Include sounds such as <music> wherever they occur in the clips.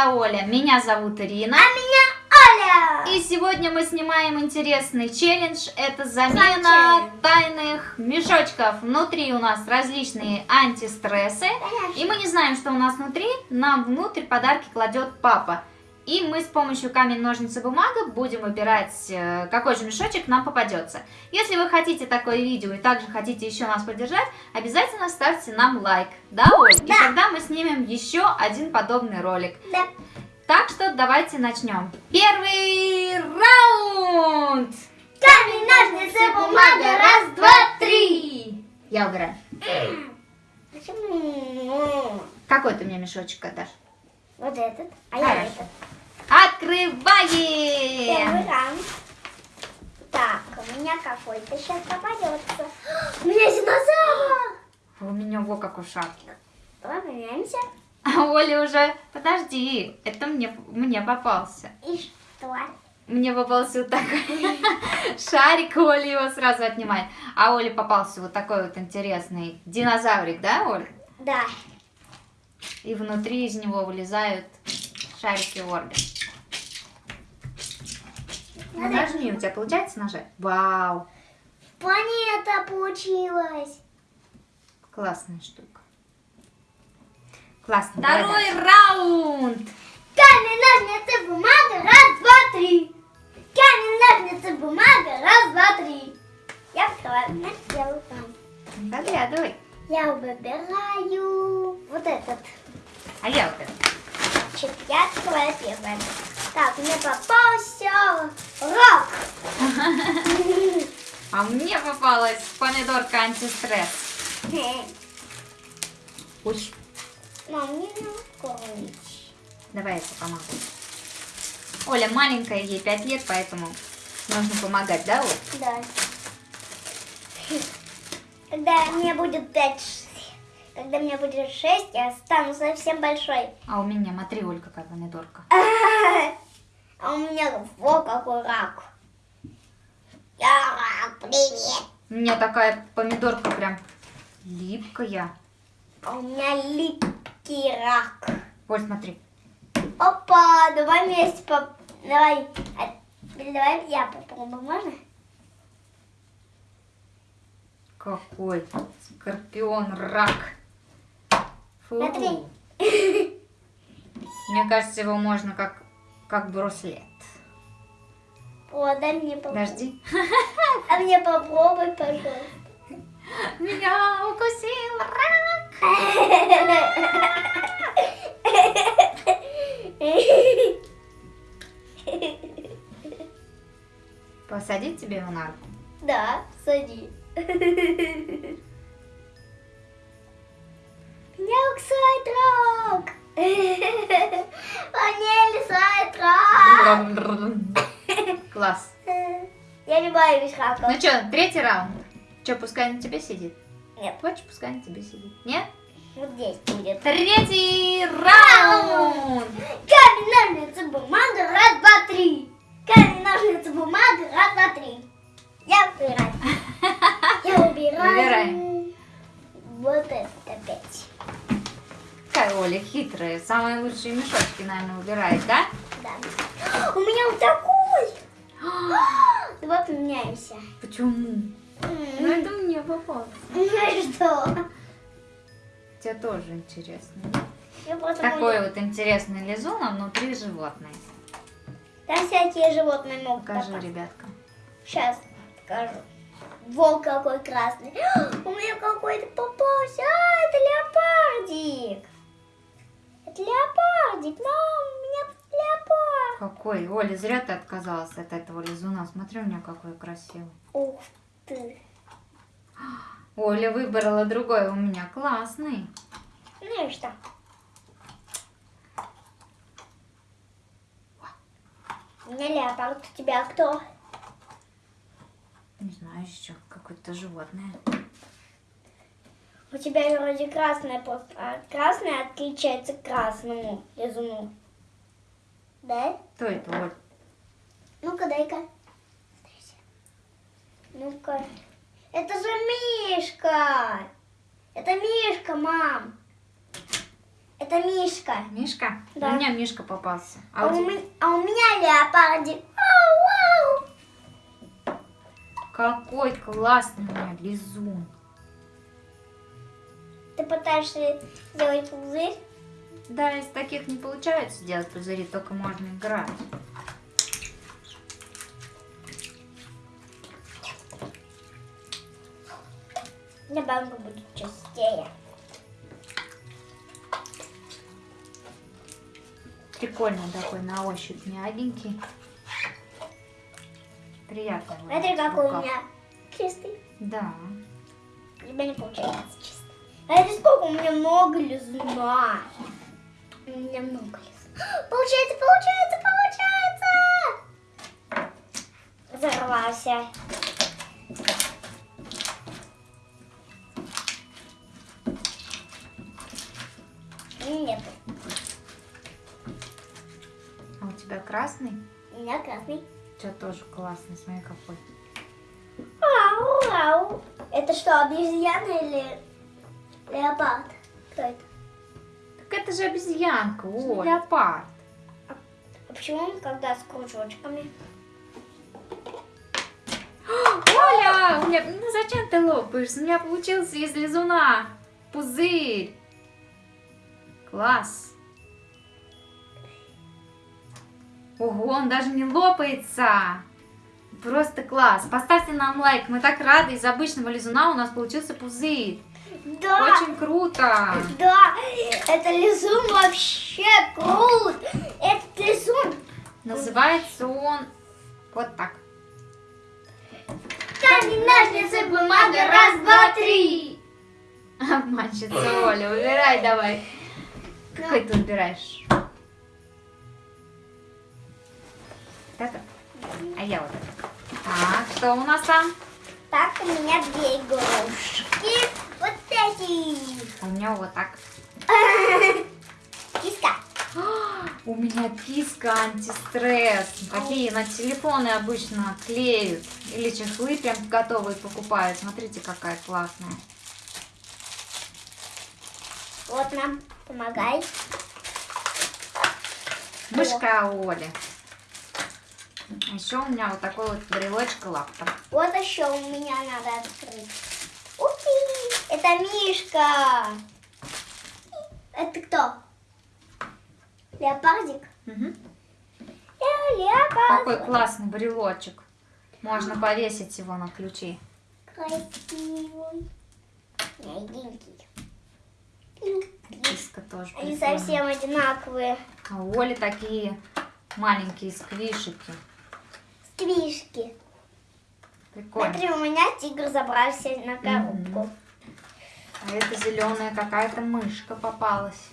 я Оля, меня зовут Ирина. А меня Оля! И сегодня мы снимаем интересный челлендж. Это замена тайных мешочков. Внутри у нас различные антистрессы. И мы не знаем, что у нас внутри. Нам внутрь подарки кладет папа. И мы с помощью камень, ножницы, бумага будем выбирать, э, какой же мешочек нам попадется. Если вы хотите такое видео и также хотите еще нас поддержать, обязательно ставьте нам лайк. Да, Оль? И Да. тогда мы снимем еще один подобный ролик. Да. Так что давайте начнем. Первый раунд! Камень, ножницы, бумага, раз, два, три. Я убираю. Почему? Какой ты мне мешочек отдашь? Вот этот, а я Хорошо. этот. Открываем! Первый раунд. Так, у меня какой-то сейчас попадется. <gasps> У меня динозавр! У меня во как ушах. Давай поменяемся. А Оля уже... Подожди, это мне, мне попался. И что? Мне попался вот такой <laughs> шарик, Оля его сразу отнимает. А Оле попался вот такой вот интересный динозаврик, да, Оль? Да. И внутри из него вылезают шарики Орби. Ну, Нажми, у тебя получается нажать? Вау, Планета получилась. классная штука. Классно. Второй давай раунд. Камень, ножницы, бумага, раз, два, три. Камень, ножницы, бумага, раз, два, три. Я открываю. Я выбираю. Заглядывай. Я выбираю вот этот. А я вот это. Значит, я открываю первое. Так, мне попался рак. А мне попалась помидорка антистресс. Ой, Мам, мне не давай я тебе помогу. Оля маленькая, ей 5 лет, поэтому нужно помогать, да, Оль? Да. Когда мне будет пять, ш- когда мне будет шесть, я стану совсем большой. А у меня, смотри, Оль, какая помидорка. <laughs> А у меня вот какой рак. Я рак, привет. У меня такая помидорка прям липкая. А у меня липкий рак. Оль, смотри. Опа, давай вместе поп... Давай, а, давай я попробую, можно? Какой скорпион рак. Фу. Смотри. Мне кажется, его можно как, как браслет. О, дай мне попробовать. Подожди. <laughs> А мне попробуй, пожалуйста. Меня укусил рак. <laughs> Посадить тебе его на руку? Да, сади. <laughs> Рак. Мне лисает рак. Класс. Я не боюсь рака. Ну что, третий раунд. Что, пускай на тебе сидит? Нет, Хочешь, пускай на тебе сидит? Нет? вот здесь будет. Третий раунд. Самые лучшие мешочки, наверное, выбирает, да? Да. <gasps> У меня вот такой. <gasps> Давай поменяемся. Почему? Ну, это мне попалось. <laughs> Ну что? Тебе тоже интересно. Такой вот интересный лизун, а внутри животное. Там всякие животные могут Покажи, попасть. ребяткам. Сейчас покажу. Волк какой красный. <gasps> У меня какой-то попался. А, это Какой? Оля, зря ты отказалась от этого лизуна. Смотри, у меня какой красивый. Ух ты. Оля выбрала другой, у меня классный. Ну и что? Меня леопард, у тебя кто? Не знаю, еще какое-то животное. У тебя вроде красное просто. А красное отличается красному лизуну. Да? Кто это, Оль? Ну-ка, дай-ка. Ну-ка. Это же Мишка! Это Мишка, мам! Это Мишка. Мишка? Да. У меня Мишка попался. А, А у, ме- а у меня леопардик. Ау, ау. Какой классный у меня лизун. Ты пытаешься сделать пузырь? Да, из таких не получается делать пузыри, только можно играть. Добавка будет чистее. Прикольный такой на ощупь, мягенький. Приятно. Смотри, какой у меня чистый. Да. У тебя не получается чистый. А это сколько? У меня много лизуна. У меня много лизуна. <gasps> Получается, получается, получается! Взорвался. Нет, А у тебя красный? у меня красный. У тебя тоже классный, смотри какой. Ау, ау. Это что, обезьяна или леопард? Кто это? Это же обезьянка, о, Да. леопард. А почему он когда с кружочками? <gasps> Оля, у меня, ну зачем ты лопаешь? У меня получился из лизуна пузырь. Класс. Ого, он даже не лопается. Просто класс. Поставьте нам лайк. Мы так рады. Из обычного лизуна у нас получился пузырь. Да, Очень круто. да, это лизун вообще крут. Этот лизун Называется он вот так. камень, ножницы, бумага, раз, два, три. Обманщица Оля, выбирай давай. Какой ты выбираешь? Вот это? А я вот это. Так, что у нас там? Так, у меня две игрушки. А У меня вот так. <laughs> Киска. <gasps> У меня киска антистресс. Такие на телефоны обычно клеют. Или чехлы прям готовые покупают. Смотрите, какая классная. Вот нам, помогай. Мышка Оли. Еще у меня вот такой вот брелочек лапта. Вот еще у меня надо открыть. Это Мишка. Это кто? Леопардик? Э, Леопард. Какой классный брелочек. Можно повесить его на ключи. Красивый. Мягенький. Киска тоже Они прикольная. совсем одинаковые. А у Оли такие маленькие сквишики. Стрижки. Прикольно. Смотри, у меня тигр забрался на коробку. А это зеленая какая-то мышка попалась.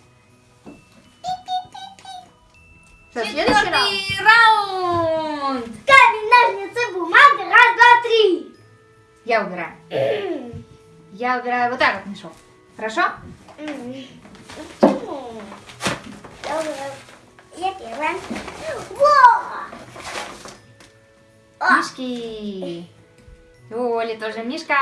Что, следующий раунд? раунд! Камень, ножницы, бумага, раз, два, три. Я убираю. <clears throat> Я убираю вот так вот мешок. Хорошо? Я первая. Во! Мишки. У Оли тоже мишка.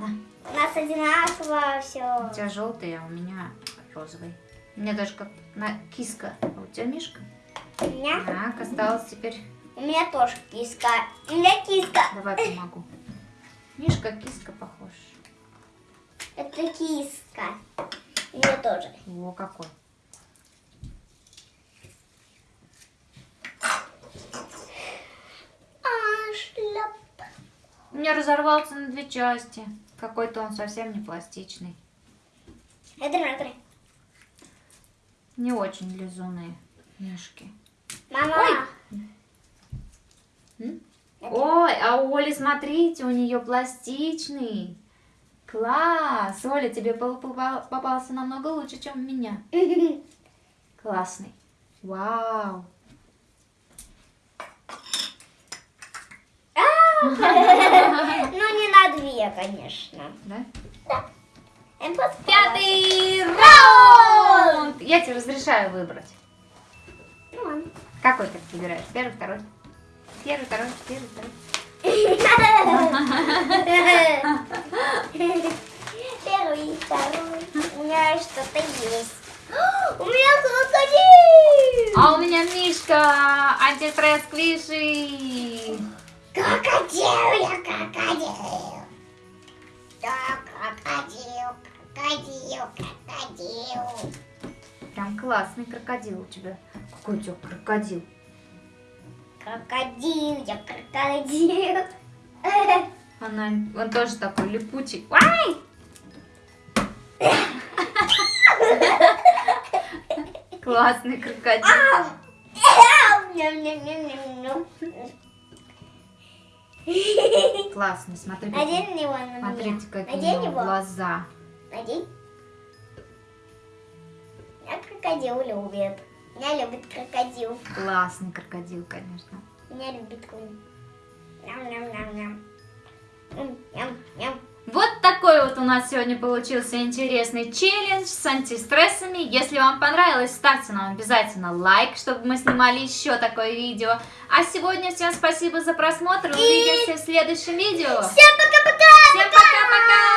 Да. У нас одинаково У все. тебя желтый, а у меня розовый. У меня даже как на киска. А у тебя мишка? У меня, Так, осталось теперь. у меня тоже киска. У меня киска. Давай помогу. Мишка, киска похож. Это киска. У меня тоже. О, какой. А. У меня разорвался на две части. Какой-то он совсем не пластичный. Не очень лизуные мишки. Мама. Ой. Ой, а у Оли, смотрите, у нее пластичный. Класс! Оля, тебе попался намного лучше, чем у меня. <laughs> Классный. Вау. <laughs> Ну, не две, конечно. Да? Просто Пятый раунд! Я тебе разрешаю выбрать. Ну, ладно. Какой ты выбираешь? Первый, второй? Первый, второй, первый, второй. Первый, второй. У меня что-то есть. <gasps> У меня крокодил! А у меня Мишка, антистресс Квиши. Крокодил, я крокодил. Да, крокодил, крокодил, крокодил. Прям классный крокодил у тебя. Какой у тебя крокодил? Крокодил, я крокодил. <laughs> Она, он тоже такой липучий. Ай! Классный крокодил. Классный, смотри, какие, Надень его на меня. смотрите, какие Надень его. глаза. Надень. Меня крокодил любит. Меня любит крокодил. Классный крокодил, конечно. Меня любит конь. Ням-ням-ням-ням. Ням-ням. Вот такой вот у нас сегодня получился интересный челлендж с антистрессами. Если вам понравилось, ставьте нам обязательно лайк, чтобы мы снимали еще такое видео. А сегодня всем спасибо за просмотр. Увидимся в следующем видео. Всем пока